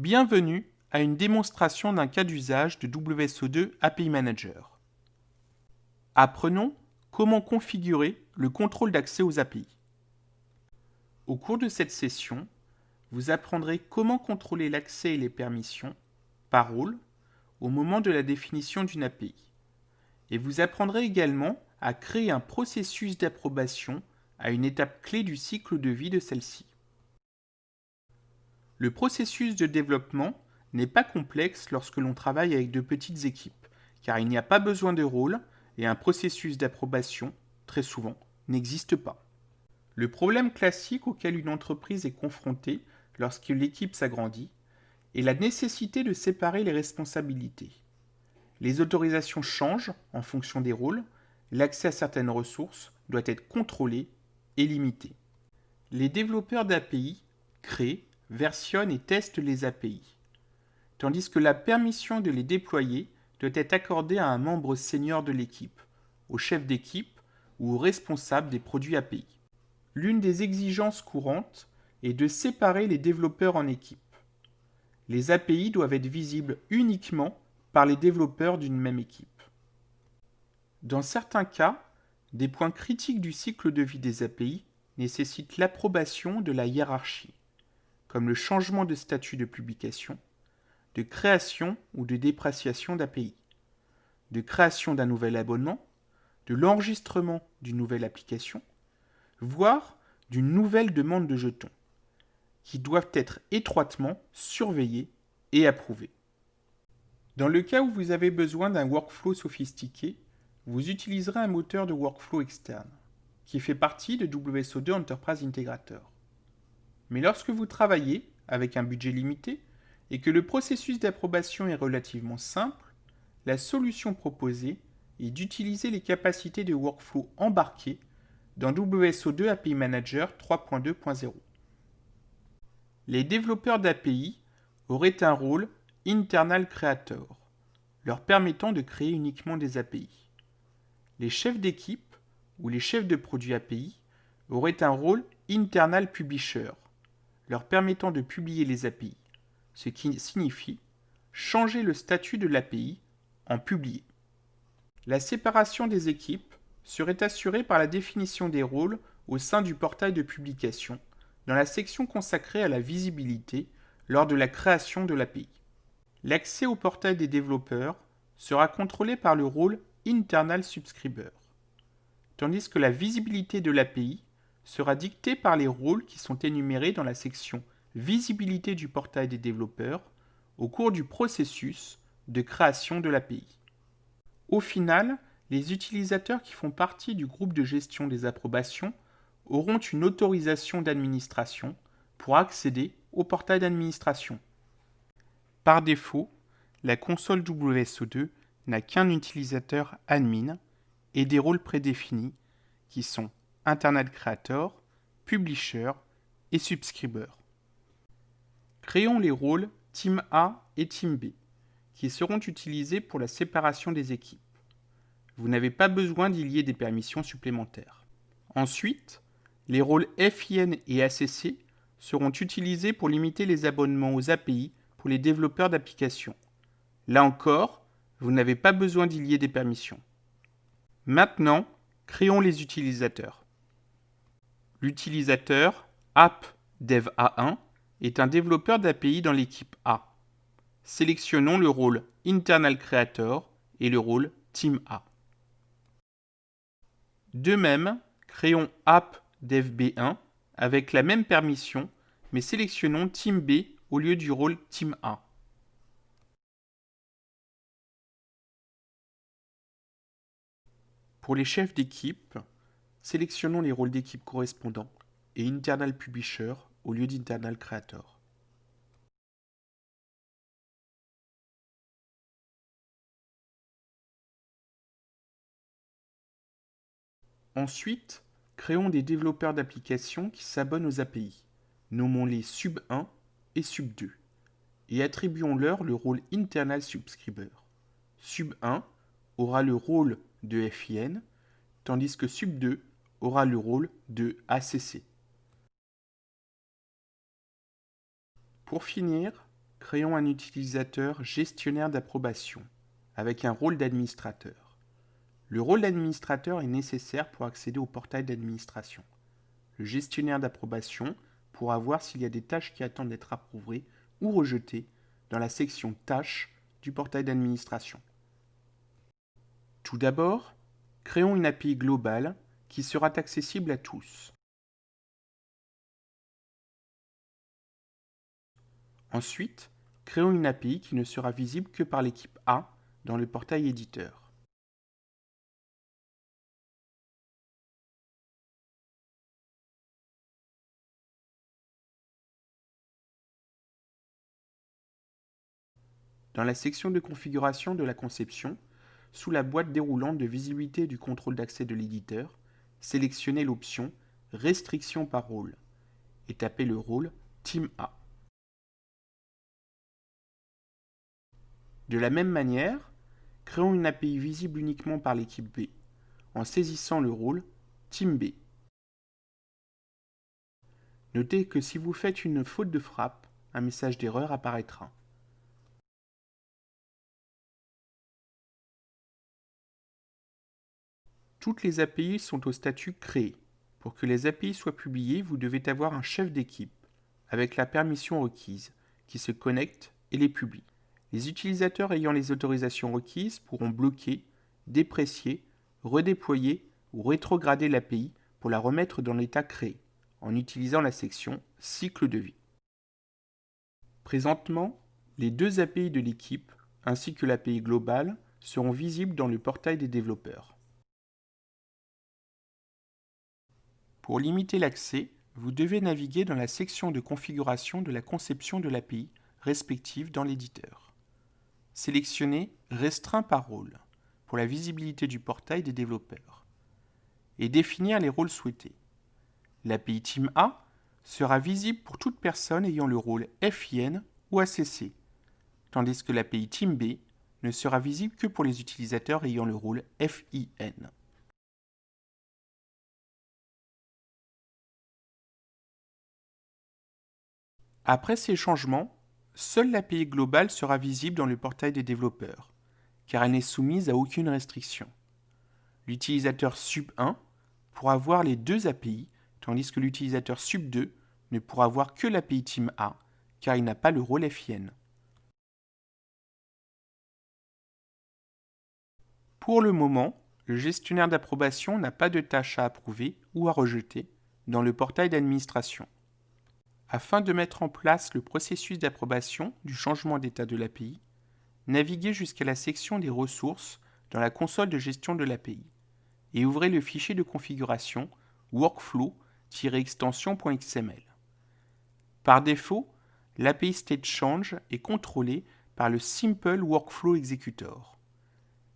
Bienvenue à une démonstration d'un cas d'usage de WSO2 API Manager. Apprenons comment configurer le contrôle d'accès aux API. Au cours de cette session, vous apprendrez comment contrôler l'accès et les permissions par rôle au moment de la définition d'une API. Et vous apprendrez également à créer un processus d'approbation à une étape clé du cycle de vie de celle-ci. Le processus de développement n'est pas complexe lorsque l'on travaille avec de petites équipes, car il n'y a pas besoin de rôle et un processus d'approbation, très souvent, n'existe pas. Le problème classique auquel une entreprise est confrontée lorsque l'équipe s'agrandit est la nécessité de séparer les responsabilités. Les autorisations changent en fonction des rôles, l'accès à certaines ressources doit être contrôlé et limité. Les développeurs d'API créent versionne et teste les API, tandis que la permission de les déployer doit être accordée à un membre senior de l'équipe, au chef d'équipe ou au responsable des produits API. L'une des exigences courantes est de séparer les développeurs en équipes. Les API doivent être visibles uniquement par les développeurs d'une même équipe. Dans certains cas, des points critiques du cycle de vie des API nécessitent l'approbation de la hiérarchie comme le changement de statut de publication, de création ou de dépréciation d'API, de création d'un nouvel abonnement, de l'enregistrement d'une nouvelle application, voire d'une nouvelle demande de jetons, qui doivent être étroitement surveillés et approuvés. Dans le cas où vous avez besoin d'un workflow sophistiqué, vous utiliserez un moteur de workflow externe, qui fait partie de WSO2 Enterprise Integrator. Mais lorsque vous travaillez avec un budget limité et que le processus d'approbation est relativement simple, la solution proposée est d'utiliser les capacités de workflow embarquées dans WSO2 API Manager 3.2.0. Les développeurs d'API auraient un rôle Internal Creator, leur permettant de créer uniquement des API. Les chefs d'équipe ou les chefs de produits API auraient un rôle Internal Publisher, leur permettant de publier les API, ce qui signifie changer le statut de l'API en publié. La séparation des équipes serait assurée par la définition des rôles au sein du portail de publication dans la section consacrée à la visibilité lors de la création de l'API. L'accès au portail des développeurs sera contrôlé par le rôle Internal Subscriber, tandis que la visibilité de l'API sera dicté par les rôles qui sont énumérés dans la section Visibilité du portail des développeurs au cours du processus de création de l'API. Au final, les utilisateurs qui font partie du groupe de gestion des approbations auront une autorisation d'administration pour accéder au portail d'administration. Par défaut, la console WSO2 n'a qu'un utilisateur admin et des rôles prédéfinis qui sont Internet Creator, Publisher et Subscriber. Créons les rôles Team A et Team B, qui seront utilisés pour la séparation des équipes. Vous n'avez pas besoin d'y lier des permissions supplémentaires. Ensuite, les rôles FIN et ACC seront utilisés pour limiter les abonnements aux API pour les développeurs d'applications. Là encore, vous n'avez pas besoin d'y lier des permissions. Maintenant, créons les utilisateurs. L'utilisateur AppDevA1 est un développeur d'API dans l'équipe A. Sélectionnons le rôle Internal Creator et le rôle Team A. De même, créons AppDevB1 avec la même permission, mais sélectionnons Team B au lieu du rôle Team A. Pour les chefs d'équipe, Sélectionnons les rôles d'équipe correspondants et Internal Publisher au lieu d'Internal Creator. Ensuite, créons des développeurs d'applications qui s'abonnent aux API. Nommons-les Sub1 et Sub2 et attribuons-leur le rôle Internal Subscriber. Sub1 aura le rôle de FIN, tandis que Sub2 aura le rôle de ACC. Pour finir, créons un utilisateur gestionnaire d'approbation avec un rôle d'administrateur. Le rôle d'administrateur est nécessaire pour accéder au portail d'administration. Le gestionnaire d'approbation pourra voir s'il y a des tâches qui attendent d'être approuvées ou rejetées dans la section Tâches du portail d'administration. Tout d'abord, créons une API globale qui sera accessible à tous. Ensuite, créons une API qui ne sera visible que par l'équipe A dans le portail éditeur. Dans la section de configuration de la conception, sous la boîte déroulante de visibilité du contrôle d'accès de l'éditeur, sélectionnez l'option Restriction par rôle et tapez le rôle Team A. De la même manière, créons une API visible uniquement par l'équipe B en saisissant le rôle Team B. Notez que si vous faites une faute de frappe, un message d'erreur apparaîtra. Toutes les API sont au statut créé. Pour que les API soient publiées, vous devez avoir un chef d'équipe, avec la permission requise, qui se connecte et les publie. Les utilisateurs ayant les autorisations requises pourront bloquer, déprécier, redéployer ou rétrograder l'API pour la remettre dans l'état créé, en utilisant la section Cycle de vie. Présentement, les deux API de l'équipe, ainsi que l'API globale, seront visibles dans le portail des développeurs. Pour limiter l'accès, vous devez naviguer dans la section de configuration de la conception de l'API respective dans l'éditeur. Sélectionnez Restreint par rôle pour la visibilité du portail des développeurs et définir les rôles souhaités. L'API Team A sera visible pour toute personne ayant le rôle FIN ou ACC, tandis que l'API Team B ne sera visible que pour les utilisateurs ayant le rôle FIN. Après ces changements, seule l'API globale sera visible dans le portail des développeurs, car elle n'est soumise à aucune restriction. L'utilisateur sub1 pourra voir les deux API, tandis que l'utilisateur sub2 ne pourra voir que l'API Team A, car il n'a pas le rôle FIN. Pour le moment, le gestionnaire d'approbation n'a pas de tâches à approuver ou à rejeter dans le portail d'administration. Afin de mettre en place le processus d'approbation du changement d'état de l'API, naviguez jusqu'à la section des ressources dans la console de gestion de l'API et ouvrez le fichier de configuration workflow-extension.xml. Par défaut, l'API State Change est contrôlé par le Simple Workflow Executor.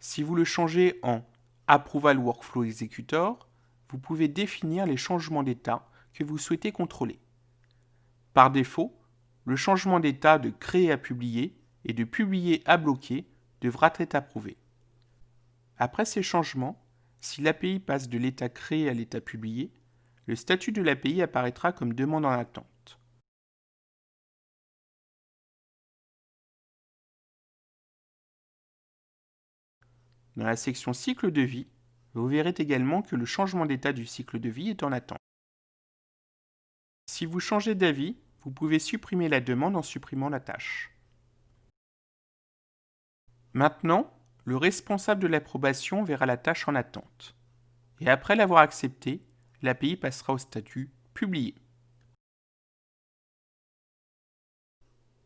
Si vous le changez en Approval Workflow Executor, vous pouvez définir les changements d'état que vous souhaitez contrôler. Par défaut, le changement d'état de créer à publier et de publier à bloquer devra être approuvé. Après ces changements, si l'API passe de l'état créé à l'état publié, le statut de l'API apparaîtra comme demande en attente. Dans la section cycle de vie, vous verrez également que le changement d'état du cycle de vie est en attente. Si vous changez d'avis, vous pouvez supprimer la demande en supprimant la tâche. Maintenant, le responsable de l'approbation verra la tâche en attente. Et après l'avoir acceptée, l'API passera au statut Publié.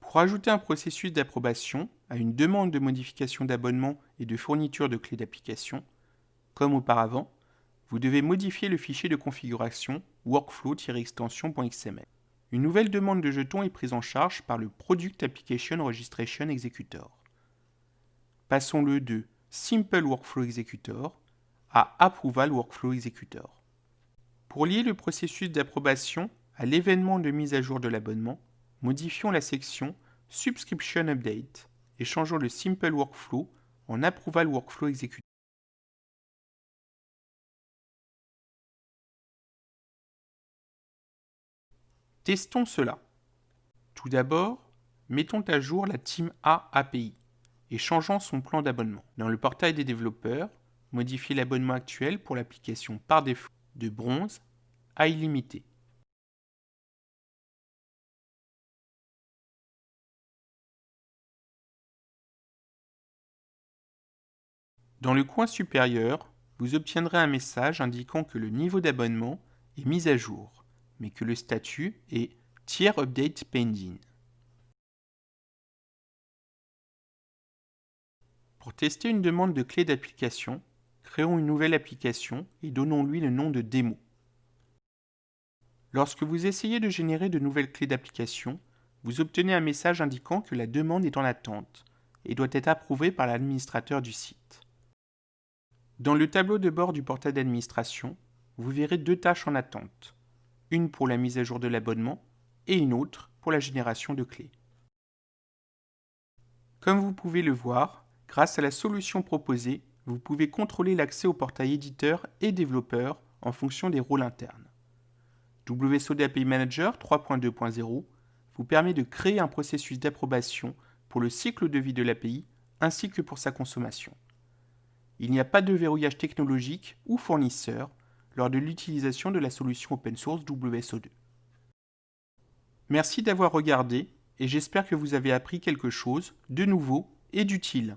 Pour ajouter un processus d'approbation à une demande de modification d'abonnement et de fourniture de clés d'application, comme auparavant, vous devez modifier le fichier de configuration workflow-extension.xml. Une nouvelle demande de jetons est prise en charge par le Product Application Registration Executor. Passons-le de Simple Workflow Executor à Approval Workflow Executor. Pour lier le processus d'approbation à l'événement de mise à jour de l'abonnement, modifions la section Subscription Update et changeons le Simple Workflow en Approval Workflow Executor. Testons cela. Tout d'abord, mettons à jour la Team A API et changeons son plan d'abonnement. Dans le portail des développeurs, modifiez l'abonnement actuel pour l'application par défaut de bronze à illimité. Dans le coin supérieur, vous obtiendrez un message indiquant que le niveau d'abonnement est mis à jour, mais que le statut est Tier Update Pending. Pour tester une demande de clé d'application, créons une nouvelle application et donnons-lui le nom de démo. Lorsque vous essayez de générer de nouvelles clés d'application, vous obtenez un message indiquant que la demande est en attente et doit être approuvée par l'administrateur du site. Dans le tableau de bord du portail d'administration, vous verrez deux tâches en attente, une pour la mise à jour de l'abonnement et une autre pour la génération de clés. Comme vous pouvez le voir, grâce à la solution proposée, vous pouvez contrôler l'accès au portail éditeur et développeur en fonction des rôles internes. WSO API Manager 3.2.0 vous permet de créer un processus d'approbation pour le cycle de vie de l'API ainsi que pour sa consommation il n'y a pas de verrouillage technologique ou fournisseur lors de l'utilisation de la solution open source WSO2. Merci d'avoir regardé et j'espère que vous avez appris quelque chose de nouveau et d'utile.